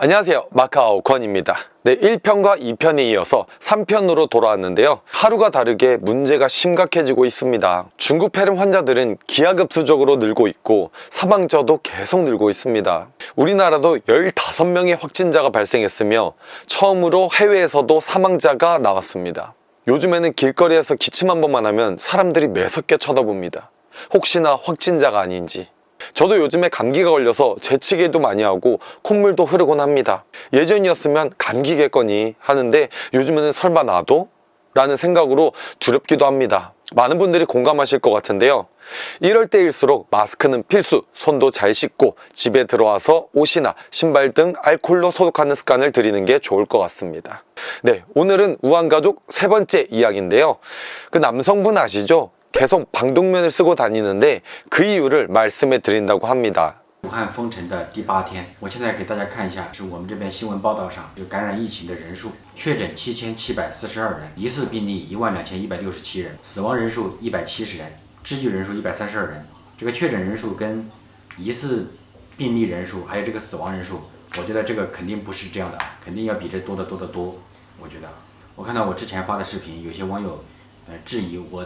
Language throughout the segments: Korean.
안녕하세요. 마카오 권입니다. 네 1편과 2편에 이어서 3편으로 돌아왔는데요. 하루가 다르게 문제가 심각해지고 있습니다. 중국 폐렴 환자들은 기하급수적으로 늘고 있고 사망자도 계속 늘고 있습니다. 우리나라도 15명의 확진자가 발생했으며 처음으로 해외에서도 사망자가 나왔습니다. 요즘에는 길거리에서 기침 한 번만 하면 사람들이 매섭게 쳐다봅니다. 혹시나 확진자가 아닌지 저도 요즘에 감기가 걸려서 재치기도 많이 하고 콧물도 흐르곤 합니다. 예전이었으면 감기겠거니 하는데 요즘에는 설마 나도? 라는 생각으로 두렵기도 합니다. 많은 분들이 공감하실 것 같은데요. 이럴 때일수록 마스크는 필수 손도 잘 씻고 집에 들어와서 옷이나 신발 등 알콜로 소독하는 습관을 들이는 게 좋을 것 같습니다. 네 오늘은 우한가족 세 번째 이야기인데요. 그 남성분 아시죠? 계속 방독면을 쓰고 다니는데 그 이유를 말씀해 드린다고 합니다. 武汉封城的第八天，我现在给大家看一下，是我们这边新闻报道上就感染疫情的人数，确诊七千七百四十二人，疑似病例一万两千一百六十七人，死亡人数一百七十人，治愈人数一百三十二人。这个确诊人数跟疑似病例人数还有这个死亡人数，我觉得这个肯定不是这样的，肯定要比这多得多得多。我觉得，我看到我之前发的视频，有些网友呃质疑我。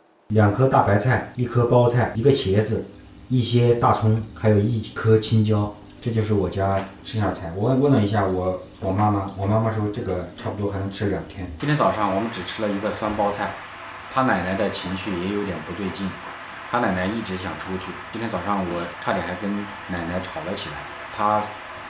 两颗大白菜，一颗包菜，一个茄子，一些大葱，还有一颗青椒，这就是我家剩下的菜。我问了一下我我妈妈，我妈妈说这个差不多还能吃两天。今天早上我们只吃了一个酸包菜，他奶奶的情绪也有点不对劲，他奶奶一直想出去。今天早上我差点还跟奶奶吵了起来，她。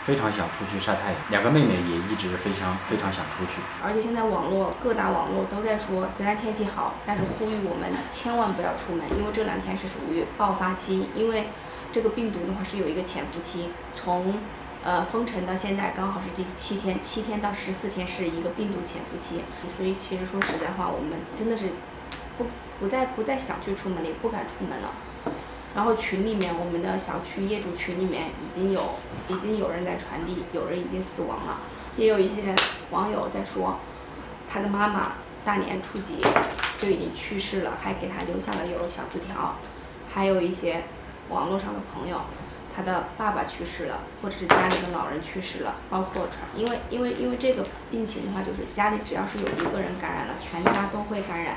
非常想出去晒太阳，两个妹妹也一直非常非常想出去。而且现在网络各大网络都在说，虽然天气好，但是呼吁我们千万不要出门，因为这两天是属于爆发期。因为这个病毒的话是有一个潜伏期，从呃封城到现在刚好是第七天，七天到十四天是一个病毒潜伏期。所以其实说实在话，我们真的是不不再不再想去出门了，也不敢出门了。然后群里面，我们的小区业主群里面已经有已经有人在传递，有人已经死亡了，也有一些网友在说，他的妈妈大年初几就已经去世了，还给他留下了有小字条，还有一些网络上的朋友，他的爸爸去世了，或者是家里的老人去世了，包括传，因为因为因为这个病情的话，就是家里只要是有一个人感染了，全家都会感染，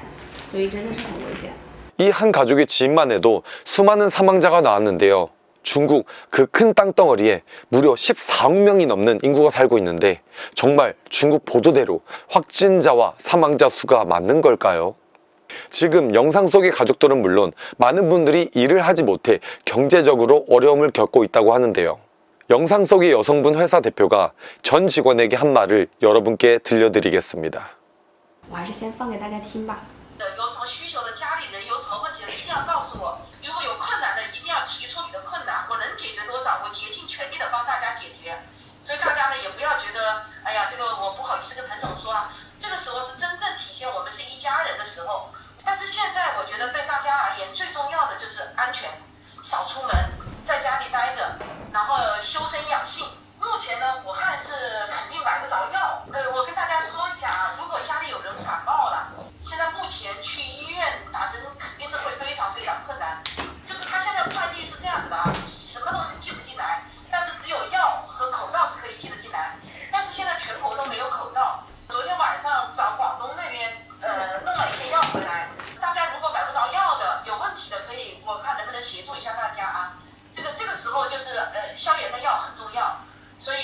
所以真的是很危险。 이 한 가족의 지인만 해도 수많은 사망자가 나왔는데요. 중국 그 큰 땅덩어리에 무려 14억 명이 넘는 인구가 살고 있는데 정말 중국 보도대로 확진자와 사망자 수가 맞는 걸까요? 지금 영상 속의 가족들은 물론 많은 분들이 일을 하지 못해 경제적으로 어려움을 겪고 있다고 하는데요. 영상 속의 여성분 회사 대표가 전 직원에게 한 말을 여러분께 들려드리겠습니다. 要我竭尽全力的帮大家解决。所以大家呢，也不要觉得，哎呀，这个我不好意思跟彭总说啊。这个时候是真正体现我们是一家人的时候。但是现在我觉得对大家而言，最重要的就是安全，少出门，在家里待着，然后修身养性。目前呢，武汉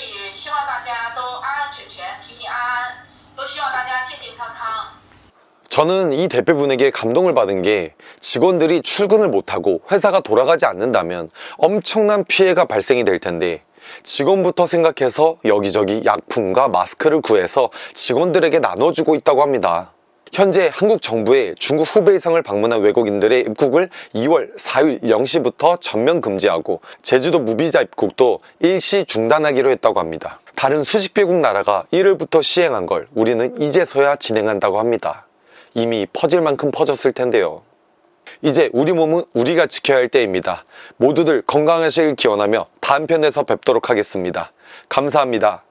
所以希望大家都安安全全、平平安安，都希望大家健健康康。 저는 이 대표분에게 감동을 받은 게 직원들이 출근을 못하고 회사가 돌아가지 않는다면 엄청난 피해가 발생이 될 텐데 직원부터 생각해서 여기저기 약품과 마스크를 구해서 직원들에게 나눠주고 있다고 합니다. 현재 한국 정부의 중국 후베이성을 방문한 외국인들의 입국을 2월 4일 0시부터 전면 금지하고 제주도 무비자 입국도 일시 중단하기로 했다고 합니다. 다른 수십 개국 나라가 1월부터 시행한 걸 우리는 이제서야 진행한다고 합니다. 이미 퍼질 만큼 퍼졌을 텐데요. 이제 우리 몸은 우리가 지켜야 할 때입니다. 모두들 건강하시길 기원하며 다음 편에서 뵙도록 하겠습니다. 감사합니다.